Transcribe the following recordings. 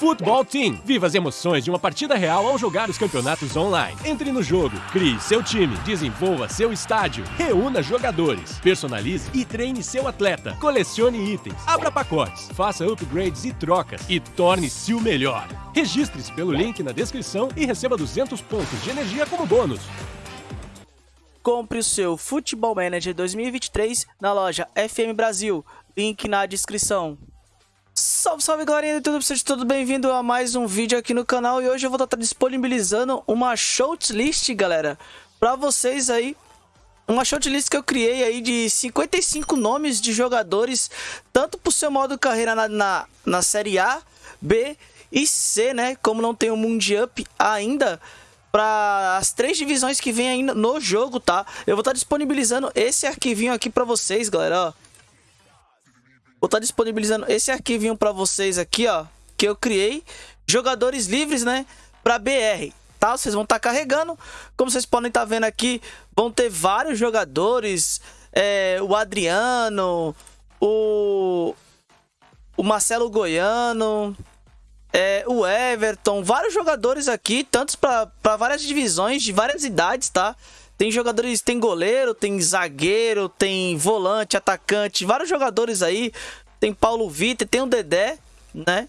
Futebol Team. Viva as emoções de uma partida real ao jogar os campeonatos online. Entre no jogo, crie seu time, desenvolva seu estádio, reúna jogadores, personalize e treine seu atleta, colecione itens, abra pacotes, faça upgrades e trocas e torne-se o melhor. Registre-se pelo link na descrição e receba 200 pontos de energia como bônus. Compre o seu Futebol Manager 2023 na loja FM Brasil. Link na descrição. Salve, salve galerinha do YouTube, sejam todos bem-vindos a mais um vídeo aqui no canal e hoje eu vou estar disponibilizando uma shortlist, galera, pra vocês aí uma shortlist que eu criei aí de 55 nomes de jogadores, tanto pro seu modo carreira na, na, na Série A, B e C, né, como não tem o Mundial ainda, para as três divisões que vem ainda no jogo, tá? Eu vou estar disponibilizando esse arquivinho aqui para vocês, galera, ó. Vou estar tá disponibilizando esse arquivinho para vocês aqui, ó, que eu criei, jogadores livres, né, para BR, tá? Vocês vão estar tá carregando, como vocês podem estar tá vendo aqui, vão ter vários jogadores, é, o Adriano, o, o Marcelo Goiano, é, o Everton, vários jogadores aqui, tantos para várias divisões, de várias idades, tá? Tem jogadores, tem goleiro, tem zagueiro, tem volante, atacante, vários jogadores aí. Tem Paulo Vitor, tem o Dedé, né?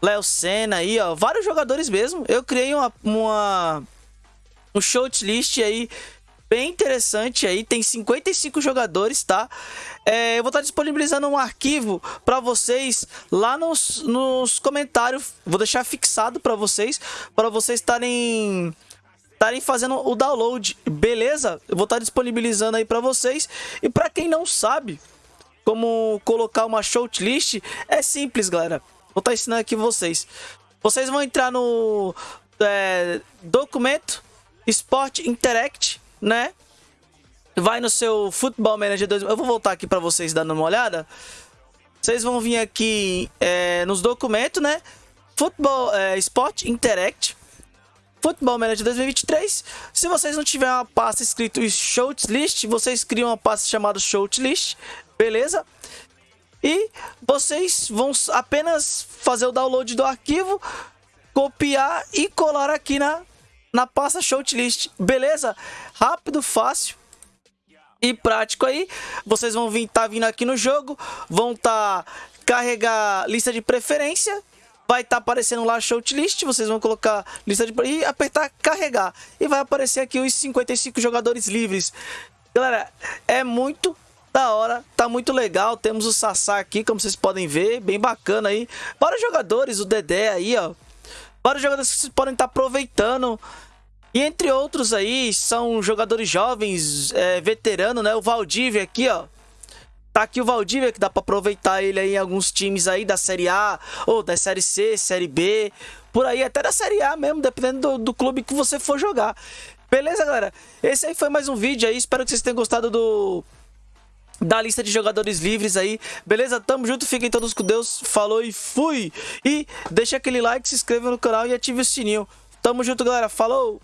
Léo Senna aí, ó. Vários jogadores mesmo. Eu criei uma, uma um shortlist aí bem interessante aí. Tem 55 jogadores, tá? É, eu vou estar disponibilizando um arquivo para vocês lá nos, nos comentários. Vou deixar fixado para vocês, para vocês estarem estarem fazendo o download, beleza? Eu vou estar disponibilizando aí para vocês. E para quem não sabe como colocar uma shortlist, é simples, galera. Vou estar ensinando aqui vocês. Vocês vão entrar no é, documento Sport Interact, né? Vai no seu Football Manager 2. Eu vou voltar aqui para vocês dando uma olhada. Vocês vão vir aqui é, nos documentos, né? Football é, Sport Interact. Football Manager 2023. Se vocês não tiverem uma pasta escrito Shortlist, vocês criam uma pasta chamada Shortlist, beleza? E vocês vão apenas fazer o download do arquivo, copiar e colar aqui na, na pasta Shortlist, beleza? Rápido, fácil e prático aí. Vocês vão vir, tá vindo aqui no jogo, vão tá carregar lista de preferência vai estar tá aparecendo lá shortlist, vocês vão colocar lista de e apertar carregar e vai aparecer aqui os 55 jogadores livres. Galera, é muito da hora, tá muito legal. Temos o Sassá aqui, como vocês podem ver, bem bacana aí. Vários jogadores, o Dedé aí, ó. Vários jogadores que vocês podem estar tá aproveitando. E entre outros aí, são jogadores jovens, é, veterano, né? O Valdívia aqui, ó. Tá aqui o Valdívia, que dá pra aproveitar ele aí em alguns times aí da Série A, ou da Série C, Série B, por aí, até da Série A mesmo, dependendo do, do clube que você for jogar. Beleza, galera? Esse aí foi mais um vídeo aí, espero que vocês tenham gostado do... Da lista de jogadores livres aí, beleza? Tamo junto, fiquem todos com Deus, falou e fui! E deixa aquele like, se inscreva no canal e ative o sininho. Tamo junto, galera, falou!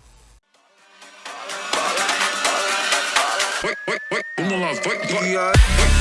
Vamos lá, vai, vai.